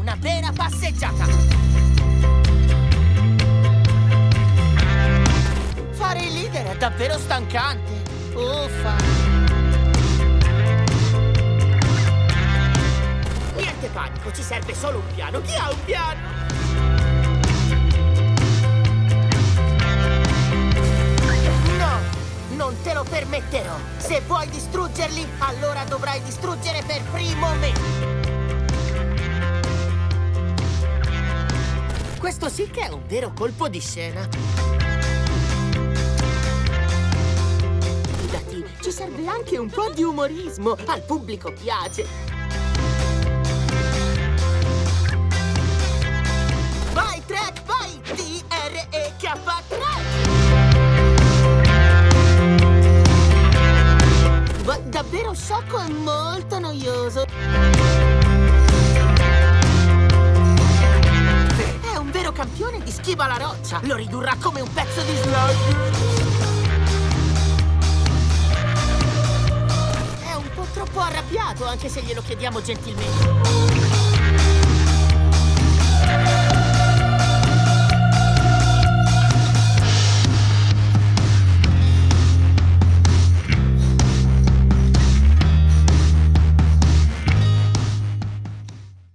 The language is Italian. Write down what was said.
una vera passeggiata. Fare il leader è davvero stancante. Oh, Uffa. Niente panico, ci serve solo un piano. Chi ha un piano? non te lo permetterò. Se vuoi distruggerli, allora dovrai distruggere per primo me. Questo sì che è un vero colpo di scena. Fidati, ci serve anche un po' di umorismo. Al pubblico piace. Vai, Trek, vai! D-R-E-K-3! Ma davvero sciocco e molto noioso. Campione di schiva alla roccia. Lo ridurrà come un pezzo di slug. È un po' troppo arrabbiato, anche se glielo chiediamo gentilmente.